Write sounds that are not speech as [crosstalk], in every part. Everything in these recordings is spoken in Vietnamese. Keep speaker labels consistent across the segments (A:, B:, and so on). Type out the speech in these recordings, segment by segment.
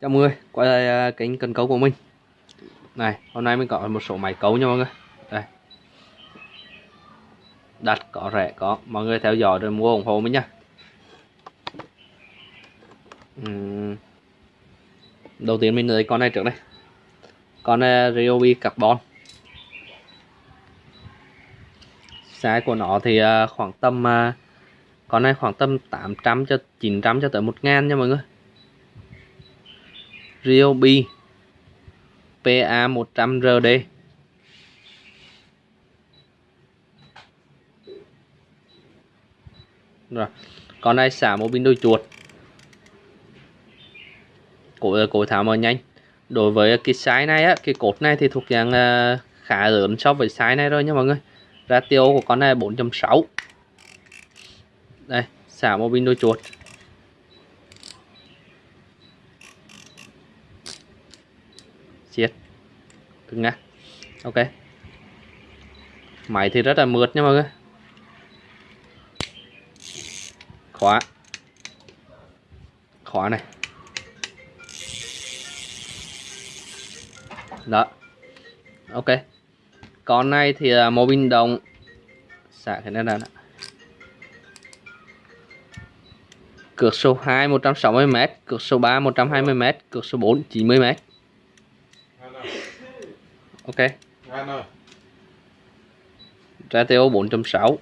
A: Chào mọi người, quay lại kính kênh cần cấu của mình. Này, hôm nay mình có một số máy cấu nha mọi người. Đây. Đặt có rẻ có, mọi người theo dõi rồi mua ủng hộ mình nha. Uhm. Đầu tiên mình lấy con này trước đây. Con này Ryobi Carbon. Size của nó thì à, khoảng tầm à, Con này khoảng tầm 800 cho 900 cho tới 1000 nha mọi người. Ryobi PA100RD rồi con này xả một pin đôi chuột? Cổ cổ tháo mở nhanh. Đối với cái size này á cái cột này thì thuộc dạng uh, khá lớn so với size này rồi nha mọi người. Ratio của con này 4.6 đây xả một pin đôi chuột. Cứng ngắc ok. Máy thì rất là mượt nha mọi người. Khóa. Khóa này. Đó. Ok. Con này thì là mô bình đồng. Xả cái này là cược số 2 160m cược số 3 120m cược số 4 90m ok. Ratio 4.6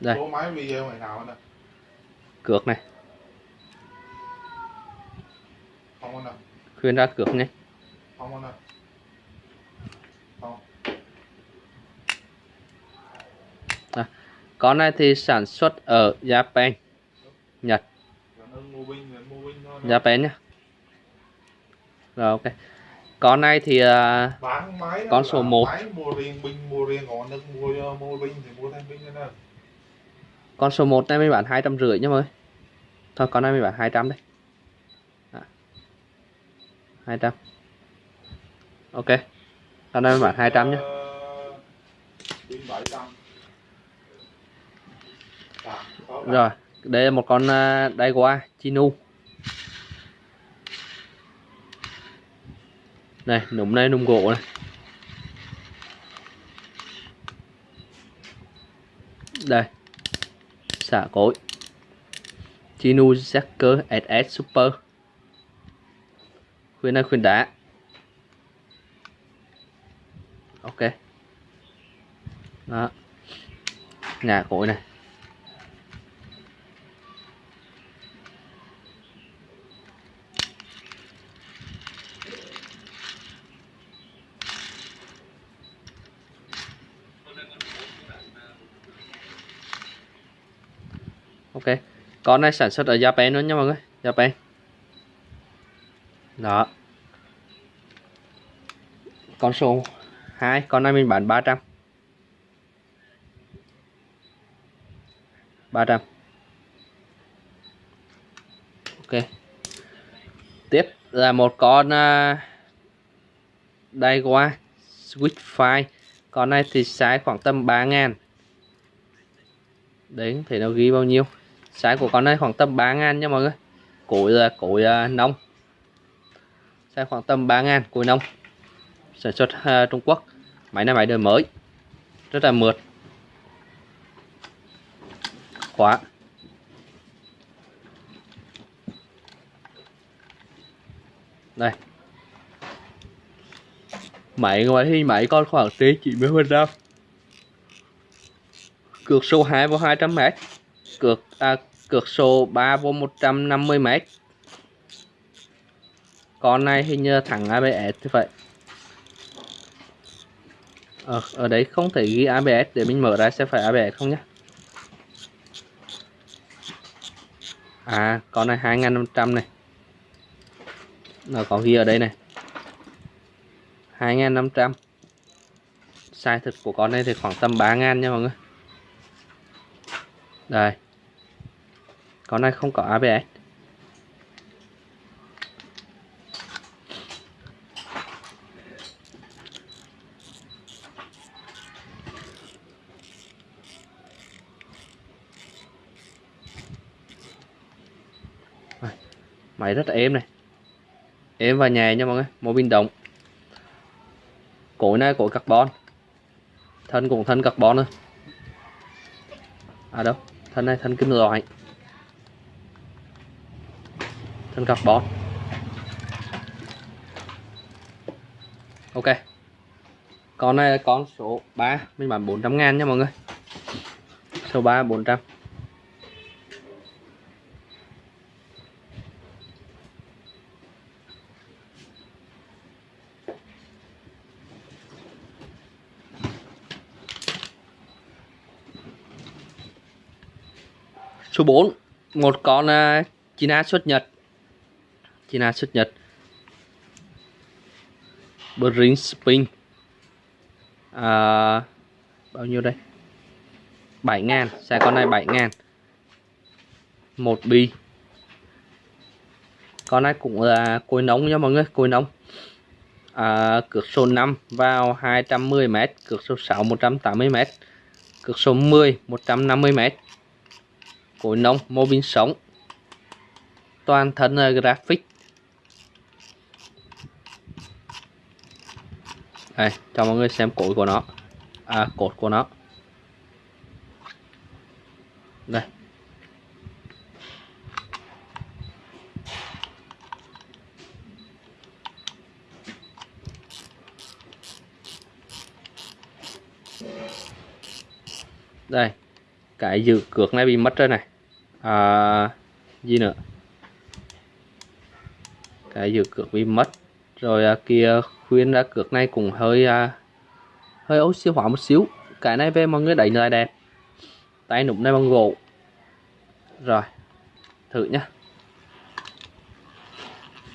A: đây.
B: Số máy video này nào nè
A: cược này.
B: Không
A: khuyên ra cược nhé.
B: Không
A: con này thì sản xuất ở Japan Nhật
B: Rồi nó mua pin pin thôi
A: Japan nhá. Rồi ok. Con này thì à, Con số
B: mua pin thì thêm pin nữa nè.
A: Con số 1 này mình bán hai trăm rưỡi nhá mọi người. Thôi con này mình bán 200 đấy à. 200 ok. Con này mình bán 200 nhá.
B: Ờ, pin 700 Dạ, có cả.
A: rồi đây là một con uh, Daiwa Chinu này núm này núm gỗ này. Đây, xả cối. Chinu Jacker SS Super. Khuyên này khuyên đá. Ok. Đó. Ngả cối này. Ok. Con này sản xuất ở Japan luôn nha mọi người. Japan. Đó. Con số 2 con này mình bán 300 300 ok. Tiếp là một con uh, Daiwa Switchfire. Con này thì size khoảng tầm 3 ngàn. Đấy thấy nó ghi bao nhiêu? Size của con này khoảng tầm 3 ngàn nha mọi người. Cối là cối à, nông. Size khoảng tầm 3 ngàn cối nông. Sản xuất uh, Trung Quốc. Máy này máy đời mới. Rất là mượt. Khóa. Đây. Máy ngoài thì máy con khoảng trên 90 phần trăm. Cược số 2 vào 200 mét cược à, cược số 3 vô 150 m con này hình như thẳng ABS thì phải. ở, ở đấy không thể ghi ABS để mình mở ra sẽ phải ABS không nhé à con này 2500 này. Nó có ghi ở đây này. 2500 size thực của con này thì khoảng tầm 3000 nha mọi người. Đây con này không có ABS à, máy rất là êm này. Êm và nhẹ nha mọi người mô pin động cối này cối carbon. Thân cũng thân carbon thôi. À đâu, thân này thân kim loại thân carbon ok. Con này là con số 3 mình bán 400 ngàn nha mọi người. Số 3 400 Số 4 Một con uh, China xuất Nhật. China xuất Nhật. Bring Spring. À, Bao nhiêu đây? 7 ngàn. Xe con này 7 ngàn. Một bi Con này cũng là cối nóng nha mọi người Cối nóng. À, Cược số 5 vào 210m Cược số 6 180m Cược số 10 150m cối nóng mô pin sống. Toàn thân là graphic. Đây cho mọi người xem cối của nó. À cột của nó. Đây. Đây cái dự cược này bị mất rồi này. À, gì nữa? Cái dự cược bị mất. Rồi à, kia khuyên ra cược này cũng hơi à, hơi oxy hóa một xíu. Cái này về mọi người đánh lại đẹp. Tay nụm này bằng gỗ. Rồi thử nhá.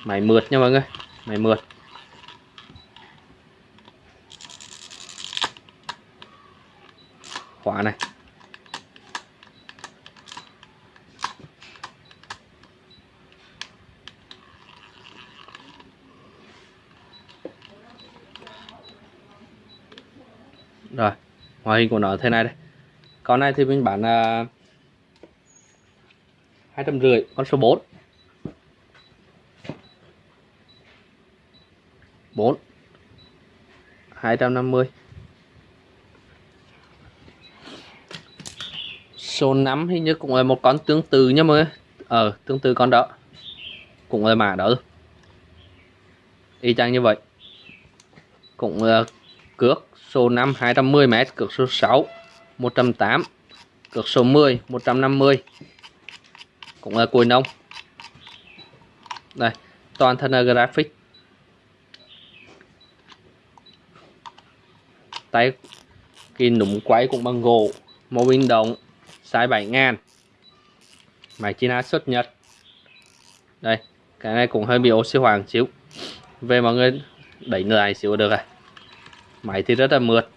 A: Máy mượt nha mọi người máy mượt. Khóa này. Rồi, ngoại hình của nó thế này đây. Con này thì mình bán là hai trăm rưỡi, con số 4 4 250 số 5 hình như cũng là một con tương tự nhá mọi người. Ờ tương tự con đó. Cũng là mã đó. Y chang như vậy. Cũng là cước số 5 210m, cược số 6 108, cược số 10 150. Cũng là cuối nông. Đây, toàn thân là graphic. Tay cái núm quay cũng bằng gỗ, mô pin động, size 7000. Máy China xuất Nhật. Đây, cái này cũng hơi bị oxy hoàng xíu. Về mọi người đẩy lại xíu được rồi máy thì rất là mượt.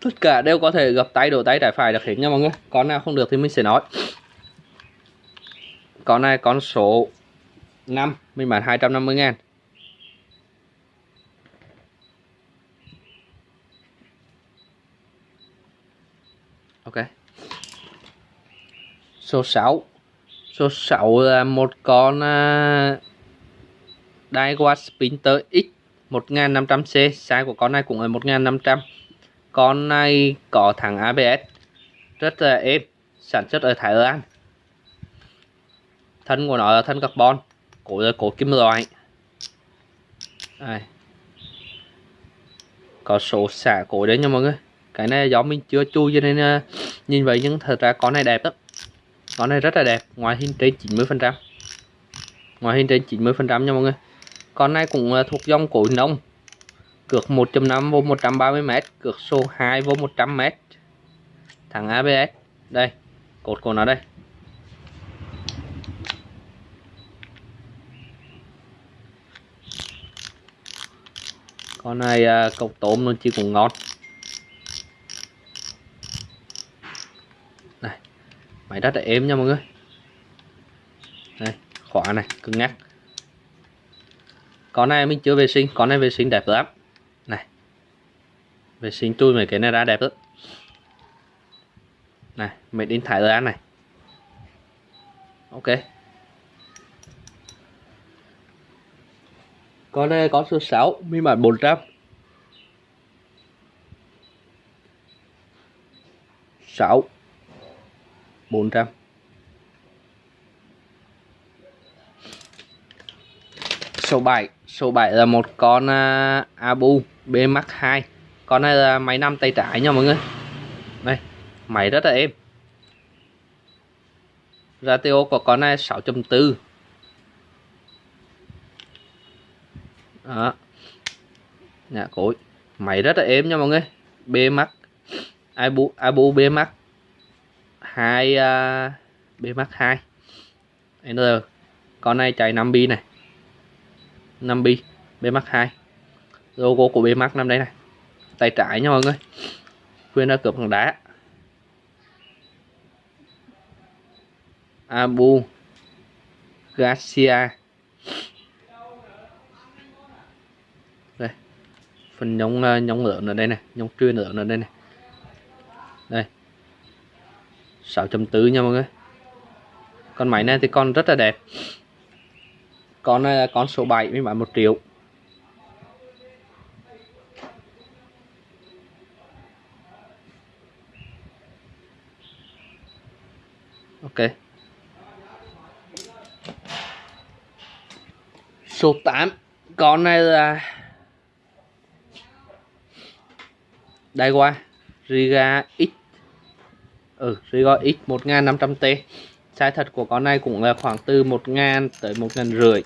A: Tất cả đều có thể gập tay, đổ tay, trái phải được hết nha mọi người. Con nào không được thì mình sẽ nói. Con này, con số 5 mình bán 250 ngàn. Ok. Số 6 Số 6 là một con uh, Daiwa Sprinter X 1500C Size của con này cũng là 1500 Con này có thằng ABS Rất là êm Sản xuất ở Thái Lan. Thân của nó là thân carbon Cổ là cổ kim loại. Đây. Có số xả cổ đấy nha mọi người. Cái này do mình chưa chui cho nên uh, nhìn vậy nhưng thật ra con này đẹp lắm con này rất là đẹp ngoại hình trên 90 phần trăm. Ngoại hình trên 90 phần trăm nha mọi người. Con này cũng ờ, thuộc dòng cối nông cược 1.5 vô 130 m cược số 2 vô 100 m thằng ABS đây, cột của nó đây. Con này ờ, cọc tôm nó chỉ cũng ngon. Máy rất là êm nha mọi người. Đây khóa này, cứng ngắc. Con này mình chưa vệ sinh, con này vệ sinh đẹp lắm. Này, vệ sinh chui mấy cái này ra đẹp lắm. Này mình in Thái Lan này. Ok. Con này có số 6 phiên bản 400 6 400 số 7 số 7 là một con uh, Abu B Max 2 con này là máy năm tay trái nha mọi người. Đây máy rất là êm. Ratio của con này 6.4 đó. Nhà cối. Máy rất là êm nha mọi người. B Max Abu Abu B hai uh, B Max 2 N con này chạy 5 bi này. 5 bi B Max 2 logo của B Max năm đây này. Tay trái nha mọi người. Khuyên ra cướp bằng đá. Abu Garcia. Đây phần nhông ờ, à, nhông lớn ở đây này nhông truyền lớn ở đây này. Đây. 6.4 nha mọi người. Con máy này thì con rất là đẹp. Con này là con số 7 mới bán 1 triệu. Ok. Số 8 con này là đây qua Riga X ừ Riga X 1500T size thật của con này cũng là khoảng từ 1000 tới 1000 rưỡi.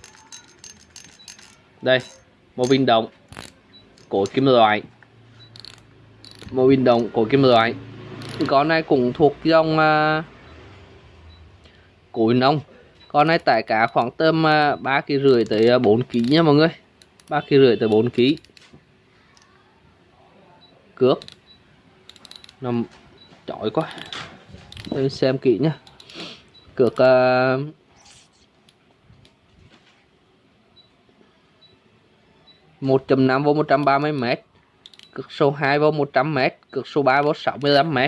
A: Đây một viên động cổ kim loại. Một viên động cổ kim loại. Con này cũng thuộc dòng uh, cối nông con này tải cá khoảng tầm uh, 3 kg rưỡi tới à, 4 kg nha mọi người. 3 kg rưỡi tới 4 kg cước. Nằm chói quá. Đây xem kỹ nhá. Cược uh, một chấm năm vô 130 m cực số 2 vô 100 m cực số 3 vô 65 m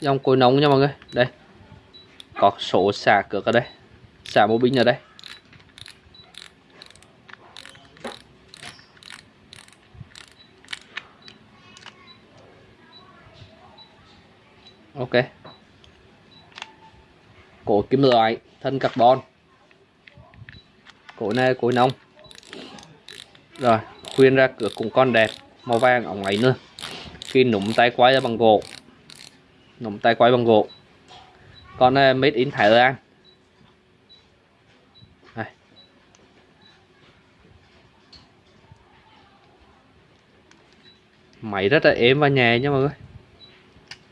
A: dòng cối nóng nha mọi người. Đây. Có số xả cực ở đây. Xả bộ binh ở đây. Ok. Cổ kim loại, thân carbon. Cổ này cối nông. Rồi, khuyên ra cửa cùng con đẹp. Màu vàng ống ấy nữa. Khi nụm tay quay ra bằng gỗ. Nụm tay quay bằng gỗ. Con này made in Thái Lan. Này. máy rất là êm và nhẹ nha mọi người.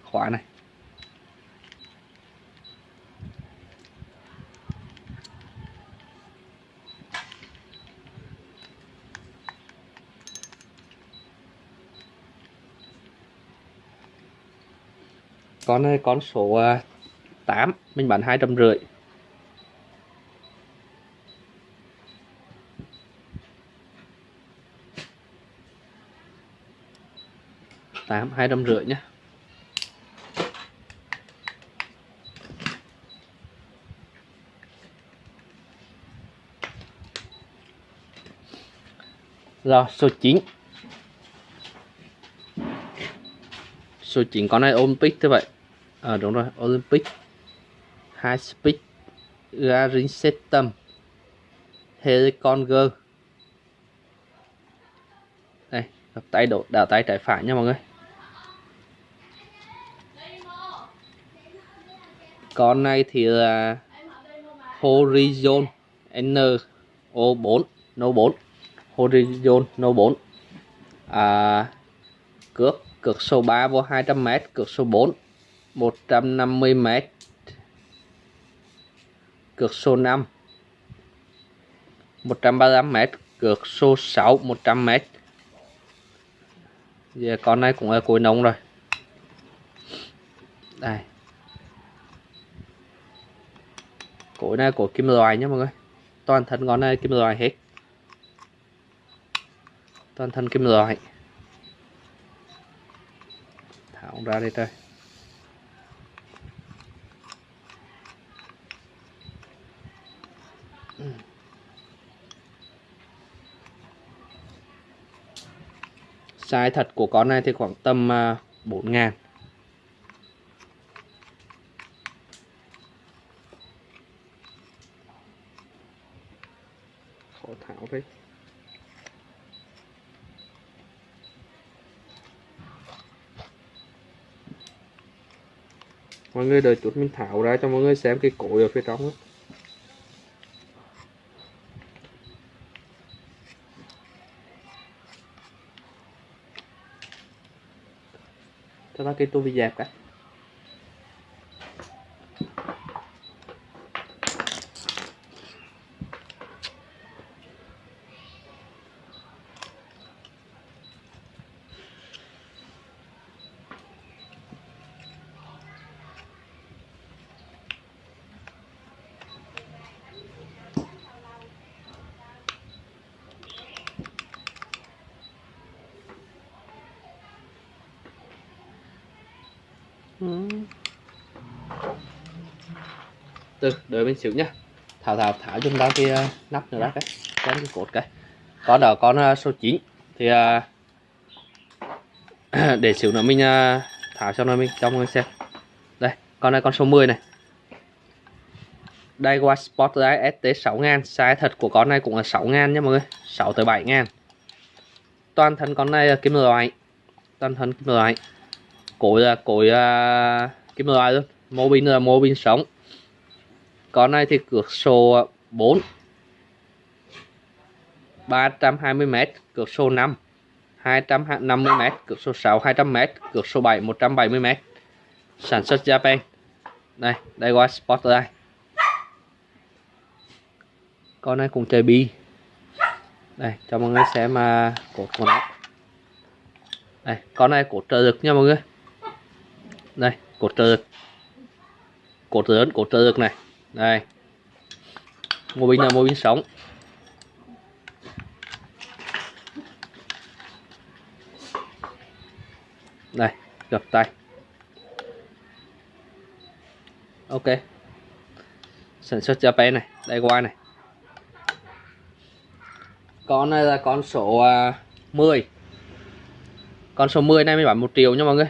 A: Khóa này. Con này con số à, 8 mình bán hai trăm rưỡi. Tám, hai trăm rưỡi nhé rồi, số 9 số 9 con này ôm pick thế vậy à, đúng rồi Olympic. High Speed Garing System. Heliconger đây đặt tay đổ đảo tay trái phải nha mọi người. Con này thì là Horizon NO4 No4 Horizon No4 à, cước cược số 3 vô 200m cược số 4 150m cược số 5 135m cược số 6 100m giờ con này cũng ở cuối nông rồi. Đây. Cối này của kim loại nhé mọi người. Toàn thân con này kim loại hết. Toàn thân kim loại. Thảo ra đây thôi. Size thật của con này thì khoảng tầm à, 4 ngàn khó thảo đấy mọi người đợi chút mình thảo ra cho mọi người xem cái cổ ở phía trong ấy. Cái tô bị dẹp cả. Ừ. từ đợi mình xíu nhá. Thảo thảo thảo chúng ta cái uh, nắp nữa đó cái cái cái cột cái. Có đó con uh, số 9 thì uh, [clears throat] để xíu nữa mình uh, thảo cho nó mình cho mọi người xem. Đây con này con số 10 này. Qua Spotlight ST 6000 size thật của con này cũng là 6000 nha mọi người. 6 tới 7000 toàn thân con này là kim loại. Toàn thân kim loại cối là cối uh, kim loại luôn mô pin là mô pin sống. Con này thì cược số 4 320m cược số 5 250m cược số 6 200m cược số 7 170m sản xuất Japan. Đây đây qua Spotlight con này cũng chơi bi. Đây cho mọi người xem mà cột của nó. Đây con này cột trợ lực nha mọi người đây, cột trợ lực cột lớn cột trợ lực này. Đây. Mô pin là mô pin sống. Đây, gập tay. Ok. Sản xuất Japan này đây qua này. Con này là con số à, 10 con số 10 này mới bán 1 triệu nha mọi người.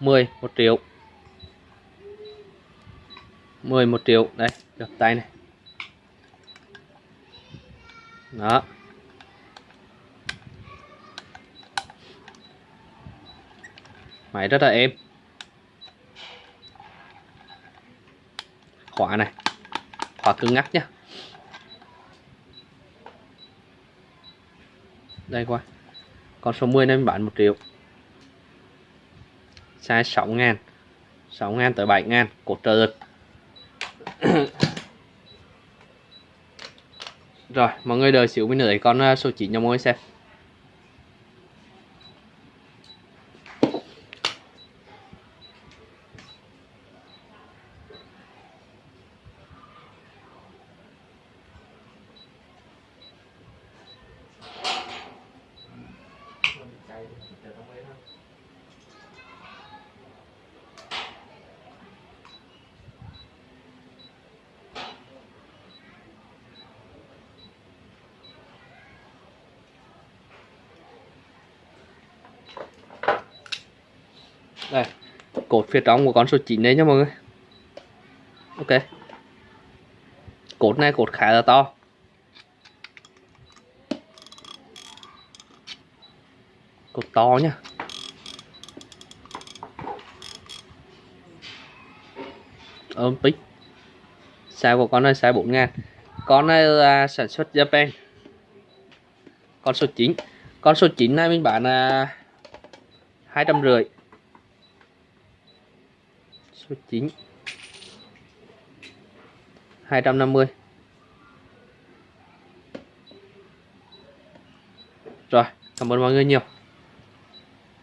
A: 10 1 triệu. 10 1 triệu. Đây, được, tay này. Đó. Máy rất là êm. Khóa này. Khóa cứng ngắc nhá. Đây qua con số 10 nên bán 1 triệu size 6 ngàn 6 ngàn tới 7 ngàn cột trợ lực rồi, mọi người đợi xíu mình nữa con à, số 9 cho mọi người xem. Đây, cột phía trong của con số 9 đấy nha mọi người. Ok. Cột này cột khá là to. Cột to nhá ôm pích size của con này size 4 ngàn. Con này là sản xuất Japan. Con số 9 con số 9 này mình bán là hai trăm rưỡi số 9 250 rồi cảm ơn mọi người nhiều.